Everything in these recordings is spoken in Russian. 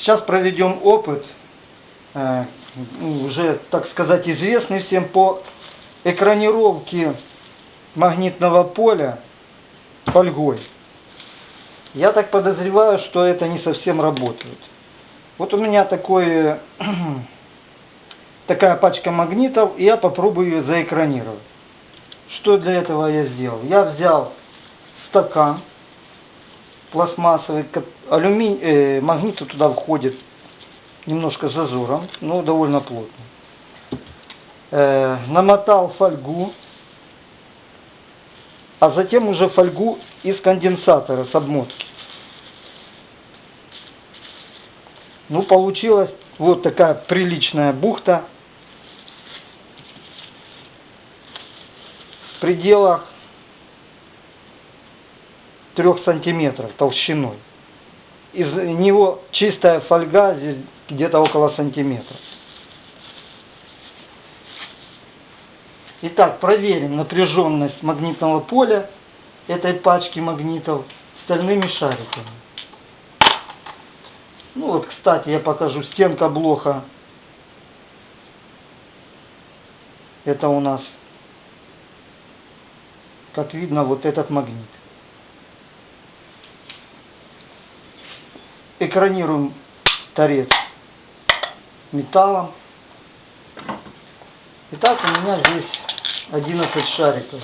Сейчас проведем опыт, э, ну, уже, так сказать, известный всем по экранировке магнитного поля фольгой. Я так подозреваю, что это не совсем работает. Вот у меня такое, такая пачка магнитов, и я попробую ее заэкранировать. Что для этого я сделал? Я взял стакан, пластмассовый, алюминий, э, магнит туда входит немножко с зазором, но довольно плотно. Э, намотал фольгу, а затем уже фольгу из конденсатора с обмотки. Ну, получилась вот такая приличная бухта в пределах 3 сантиметров толщиной. Из него чистая фольга здесь где-то около сантиметра. Итак, проверим напряженность магнитного поля этой пачки магнитов стальными шариками. Ну вот, кстати, я покажу стенка блока. Это у нас, как видно, вот этот магнит. Экранируем торец металлом. Итак, у меня здесь 11 шариков.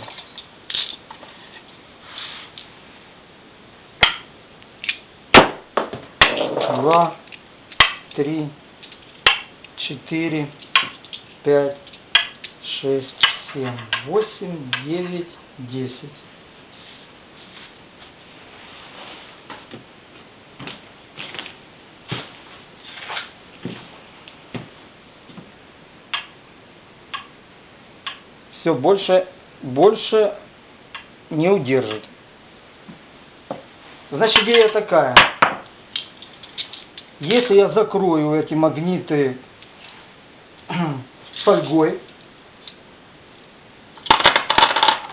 Два, три, четыре, пять, шесть, семь, восемь, девять, десять. Все больше, больше не удержит. Значит, идея такая. Если я закрою эти магниты фольгой,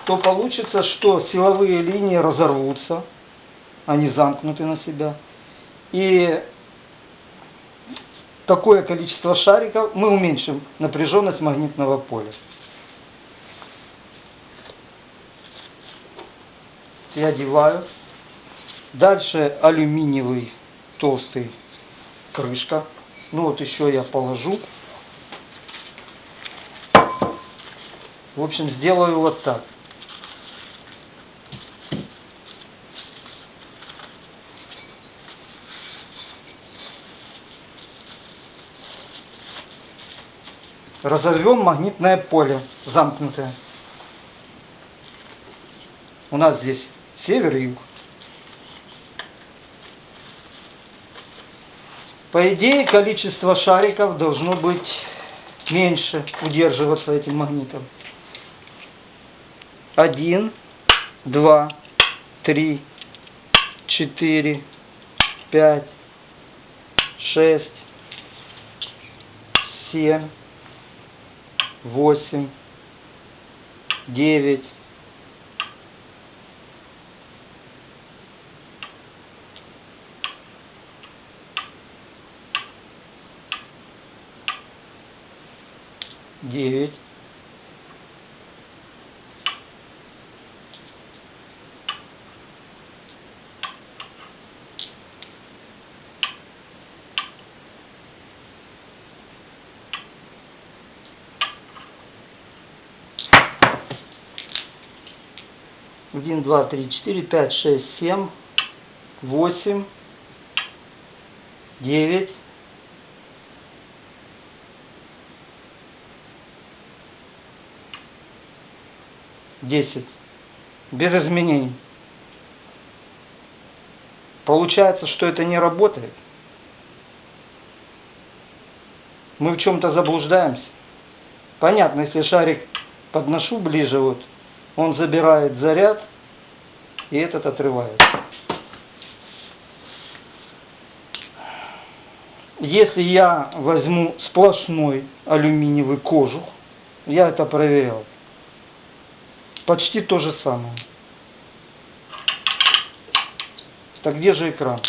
то получится, что силовые линии разорвутся, они замкнуты на себя. И такое количество шариков мы уменьшим напряженность магнитного поля. Я одеваю. Дальше алюминиевый толстый крышка. Ну вот еще я положу. В общем, сделаю вот так. Разорвем магнитное поле замкнутое. У нас здесь север и юг. По идее, количество шариков должно быть меньше удерживаться этим магнитом. Один, два, три, четыре, пять, шесть, семь, восемь, девять, девять, один, два, три, четыре, пять, шесть, семь, восемь, девять, 10. Без изменений. Получается, что это не работает. Мы в чем-то заблуждаемся. Понятно, если шарик подношу ближе, вот, он забирает заряд, и этот отрывается. Если я возьму сплошной алюминиевый кожух, я это проверял, Почти то же самое. Так где же экран?